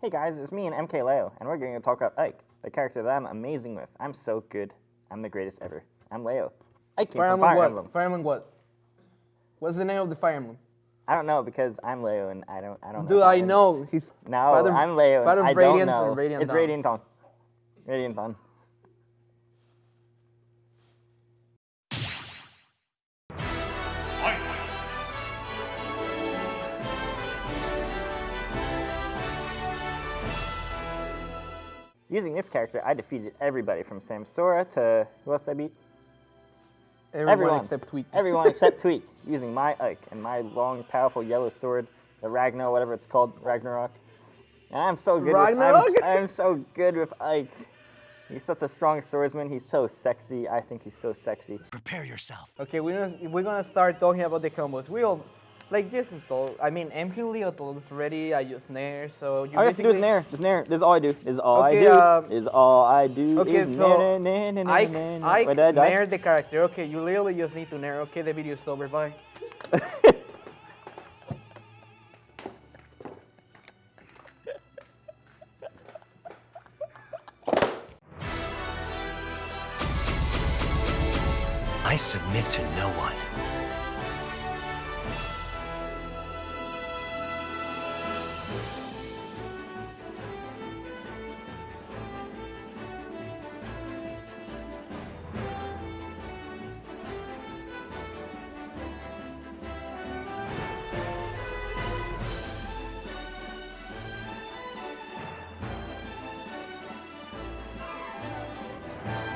Hey guys, it's me and MK Leo, and we're going to talk about Ike, the character that I'm amazing with. I'm so good. I'm the greatest ever. I'm Leo. Ike came Fire from Fire what? Emblem. Fire Emblem what? What's the name of the Fire Emblem? I don't know because I'm Leo and I don't. I don't know. Dude, I know. He's No, I'm Leo. And I don't Radiant know. Radiant it's Dawn? Radiant Using this character, I defeated everybody from Samsora to who else I beat? everyone, Everyone. except Tweek. Everyone except Tweek, using my Ike and my long, powerful yellow sword, the Ragnar, whatever it's called, Ragnarok. And I'm so good. With, I'm, Ragnarok? s- I'm so good with Ike. He's such a strong swordsman. He's so sexy. I think he's so sexy. Prepare yourself. Okay, we're gonna, we're gonna start talking about the combos. We all, like Jason told, I mean, MK Leo told us already, I use Nair, so you All you have to do is basically- nair. Just nair. This is all I do. This is all I do. this is all I do. Okay, is so nair, nair, nair, nair, Ike, nair, nair. Ike Wait, I die? Nair the character. Okay, you literally just need to Nair. Okay, the video is over, bye. I submit to no one.